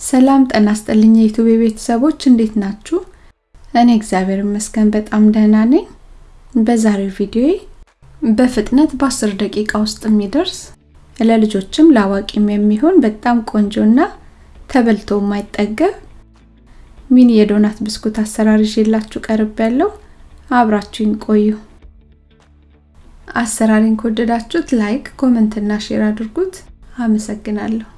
ሰላም ጤና ይስጥልኝ የዩቲዩብ ቤተሰቦች እንዴት ናችሁ? እኔ እግዚአብሔር ይመስገን በጣም ደህና ነኝ። በዛሬው ቪዲዮ በፍጥነት በ10 ደቂቃ ውስጥ የሚደርስ ለልጆችም ለአዋቂም የሚሆን በጣም ቆንጆና ተበልቶ የማይጠገብ mini የ donut ብስኩት አሰራር ይዤላችሁ ቀርቤያለሁ አብራችሁኝ ቆዩ። አሰራሩን ከወደዳችሁት like፣ comment እና share አድርጉት። አመሰግናለሁ።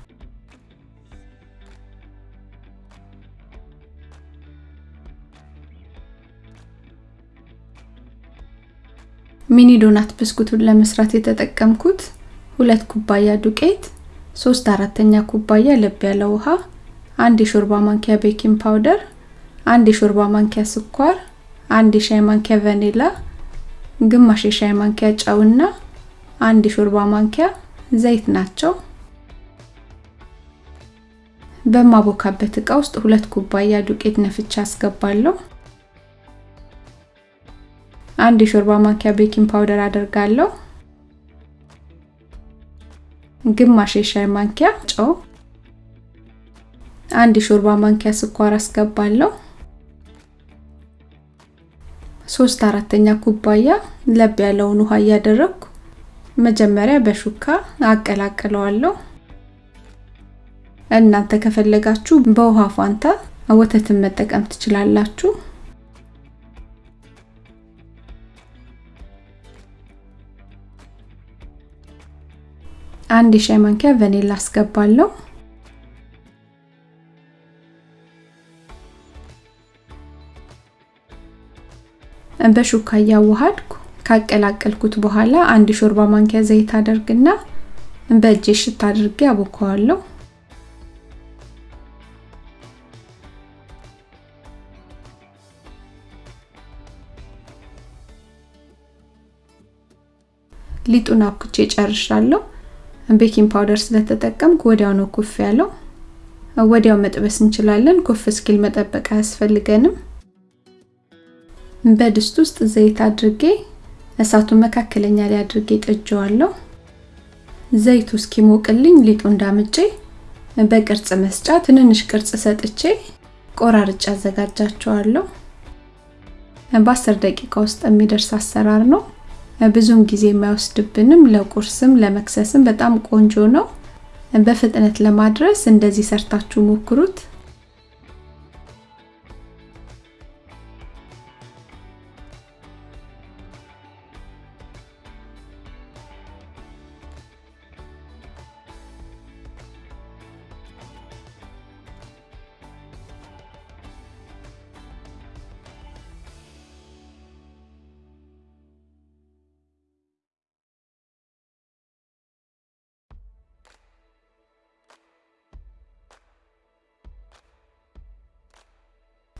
mini donut ብስኩቱን ለመስራት የተጠቀምኩት ሁለት ኩባያ ዱቄት፣ ሶስት አራተኛ ኩባያ ለብ ያለ ውሃ፣ አንድ የሾርባ ማንኪያ baking powder፣ አንድ የሾርባ ማንኪያ ስኳር፣ አንድ የሻይ ማንኪያ ቫኒላ፣ ግማሽ የሻይ ማንኪያ ጨውና አንድ የሾርባ ማንኪያ ዘይት ናቸው። በማቦካበት እቃ ውስጥ ሁለት ኩባያ ዱቄት ነፍቼ አስገባለሁ። አንድ የሾርባ ማንኪያ baking powder አደርጋለሁ። ግማሽ የሻይ ማንኪያ ጨው፣ አንድ የሾርባ ማንኪያ ስኳር አስገባለሁ። ሶስት አራተኛ ኩባያ ለብ ያለውን ውሃ እያደረግኩ መጀመሪያ በሹካ አቀላቅለዋለሁ። እናንተ ከፈለጋችሁ በውሃ ፋንታ ወተትን መጠቀም ትችላላችሁ። አንድ የሻይ ማንኪያ ቫኒላ አስገባለሁ። በሹካ እያዋሃድኩ ካቀላቀልኩት በኋላ አንድ ሾርባ ማንኪያ ዘይት አደርግና በእጄ አሸት አድርጌ አቦካዋለሁ። ሊጡን አቡክቼ ጨርሻለሁ። baking powder ስለተጠቀምኩ ወዲያው ነው ኩፍ ያለው። ወዲያው መጥበስ እንችላለን። ኩፍ እስኪል መጠበቅ አያስፈልገንም። በድስት ውስጥ ዘይት አድርጌ እሳቱን መካከለኛ ላይ አድርጌ ጥጄዋለሁ። ዘይቱ እስኪሞቅልኝ ሊጡ እንዳምጬ በቅርጽ መስጫ ትንንሽ ቅርጽ ሰጥቼ ቆራርጬ አዘጋጃቸዋለሁ። በአስር ደቂቃ ውስጥ የሚደርስ አሰራር ነው። ብዙም ጊዜ የማይወስድብንም ለቁርስም ለመክሰስም በጣም ቆንጆ ነው። በፍጥነት ለማድረስ እንደዚህ ሰርታችሁ ሞክሩት።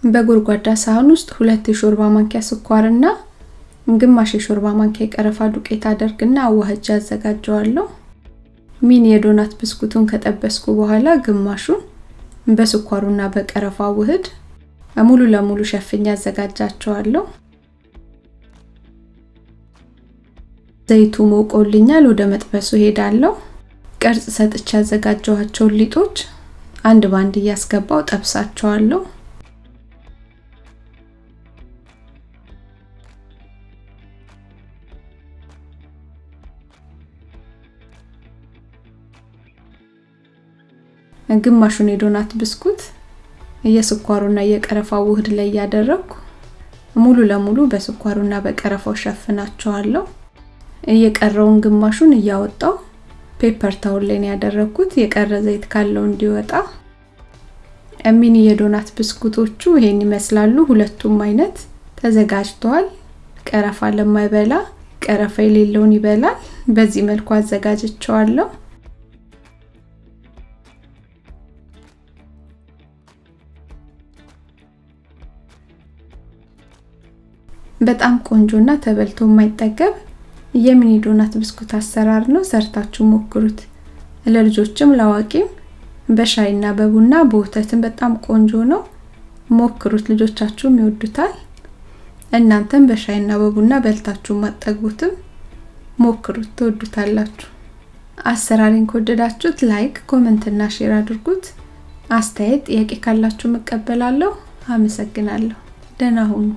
በጎድጓዳ ሳህን ውስጥ ሁለት የሾርባ ማንኪያ ስኳርና ግማሽ የሾርባ ማንኪያ የቀረፋ ዱቄት አደርግና አዋህጄ አዘጋጀዋለሁ። ሚኒ የዶናት ብስኩቱን ከጠበስኩ በኋላ ግማሹን በስኳሩና በቀረፋ ውህድ ሙሉ ለሙሉ ሸፍኜ አዘጋጃቸዋለሁ። ዘይቱ ሞቆልኛል። ወደ መጥበሱ ሄዳለሁ። ቅርጽ ሰጥቼ ያዘጋጀኋቸውን ሊጦች አንድ ባንድ እያስገባው ጠብሳቸዋለሁ። ግማሹን የዶናት ብስኩት የስኳሩና የቀረፋው ውህድ ላይ እያደረግኩ ሙሉ ለሙሉ በስኳሩና በቀረፋው ሸፍናቸዋለሁ። እየቀረውን ግማሹን እያወጣው paper towel ላይ ያደረኩት፣ የቀረ ዘይት ካለው እንዲወጣ። mini የ donut ብስኩቶቹ ይሄን ይመስላሉ። ሁለቱም አይነት ተዘጋጅተዋል። ቀረፋ ለማይበላ ቀረፋ የሌለውን ይበላል። በዚህ መልኩ አዘጋጃቸዋለሁ። በጣም ቆንጆና ተበልቶ የማይጠገብ የ mini donut ብስኩት አሰራር ነው። ሰርታችሁ ሞክሩት። ለልጆችም ለአዋቂም በሻይና በቡና በወተትም በጣም ቆንጆ ነው። ሞክሩት፣ ልጆቻችሁም ይወዱታል። እናንተም በሻይና በቡና በልታችሁ አትጠግቡትም ሞክሩት፣ ትወዱታላችሁ። አሰራሩን ከወደዳችሁት like፣ comment እና share አድርጉት። አስተያየት፣ ጥያቄ ካላችሁ እቀበላለሁ። አመሰግናለሁ። ደህና ሁኑ።